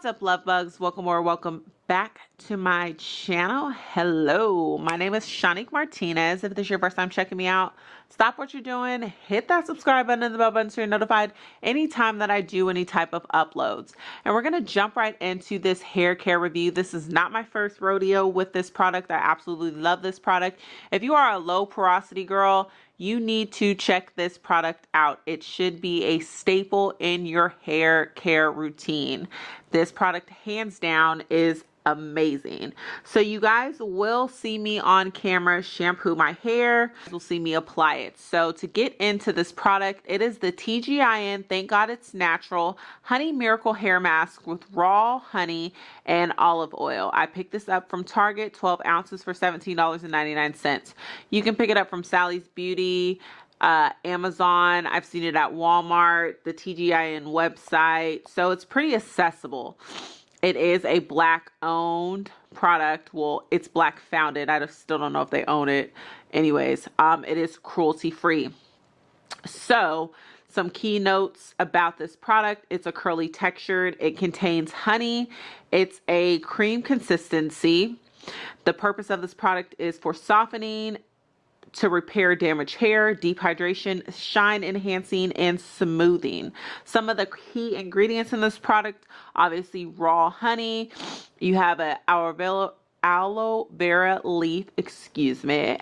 What's up, love bugs? Welcome or welcome back to my channel. Hello, my name is Shanique Martinez. If this is your first time checking me out, stop what you're doing, hit that subscribe button and the bell button so you're notified anytime that I do any type of uploads. And we're gonna jump right into this hair care review. This is not my first rodeo with this product. I absolutely love this product. If you are a low porosity girl, you need to check this product out. It should be a staple in your hair care routine. This product, hands down, is amazing. So you guys will see me on camera shampoo my hair. You'll see me apply it. So to get into this product, it is the TGIN, thank God it's natural, honey miracle hair mask with raw honey and olive oil. I picked this up from Target, 12 ounces for $17.99. You can pick it up from Sally's Beauty, uh, Amazon. I've seen it at Walmart, the TGIN website. So it's pretty accessible. It is a black owned product. Well, it's black founded. I just still don't know if they own it. Anyways, um, it is cruelty free. So, some key notes about this product. It's a curly textured. It contains honey. It's a cream consistency. The purpose of this product is for softening to repair damaged hair, deep hydration, shine enhancing, and smoothing. Some of the key ingredients in this product, obviously raw honey. You have a aloe, aloe vera leaf, excuse me.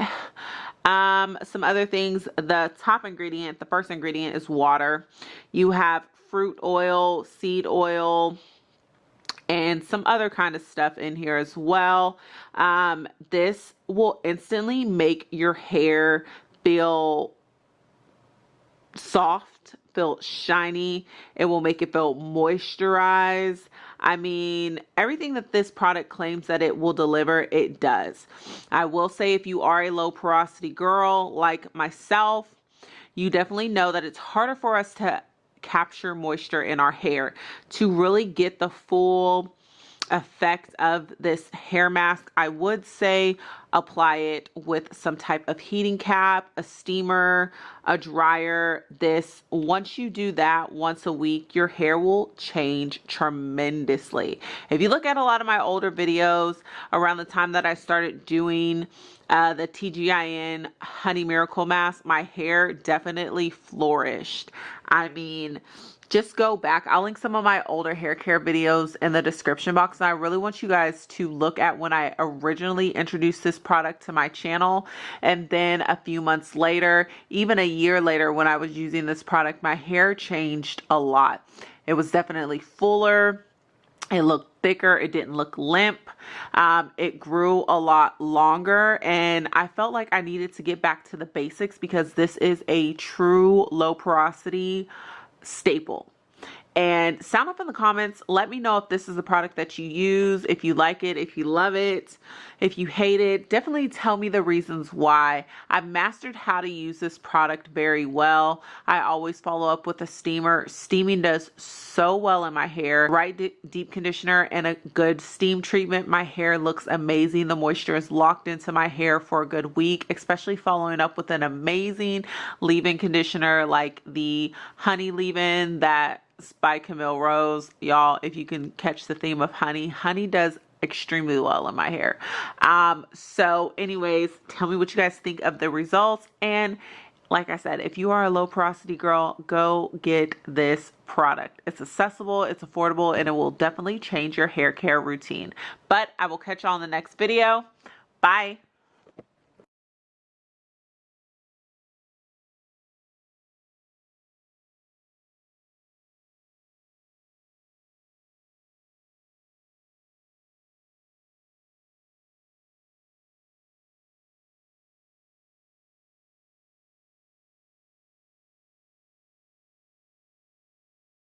Um, some other things, the top ingredient, the first ingredient is water. You have fruit oil, seed oil, and some other kind of stuff in here as well. Um, this will instantly make your hair feel soft, feel shiny. It will make it feel moisturized. I mean, everything that this product claims that it will deliver, it does. I will say if you are a low porosity girl like myself, you definitely know that it's harder for us to capture moisture in our hair to really get the full effect of this hair mask, I would say apply it with some type of heating cap, a steamer, a dryer. This, once you do that once a week, your hair will change tremendously. If you look at a lot of my older videos around the time that I started doing uh, the TGIN Honey Miracle Mask, my hair definitely flourished. I mean, just go back. I'll link some of my older hair care videos in the description box. And I really want you guys to look at when I originally introduced this product to my channel. And then a few months later, even a year later when I was using this product, my hair changed a lot. It was definitely fuller. It looked thicker. It didn't look limp. Um, it grew a lot longer and I felt like I needed to get back to the basics because this is a true low porosity staple and sound off in the comments. Let me know if this is a product that you use if you like it if you love it if you hate it. Definitely tell me the reasons why. I've mastered how to use this product very well. I always follow up with a steamer. Steaming does so well in my hair. Right deep conditioner and a good steam treatment. My hair looks amazing. The moisture is locked into my hair for a good week especially following up with an amazing leave-in conditioner like the honey leave-in that by Camille Rose. Y'all, if you can catch the theme of honey, honey does extremely well in my hair. Um, so anyways, tell me what you guys think of the results. And like I said, if you are a low porosity girl, go get this product. It's accessible, it's affordable, and it will definitely change your hair care routine. But I will catch y'all in the next video. Bye.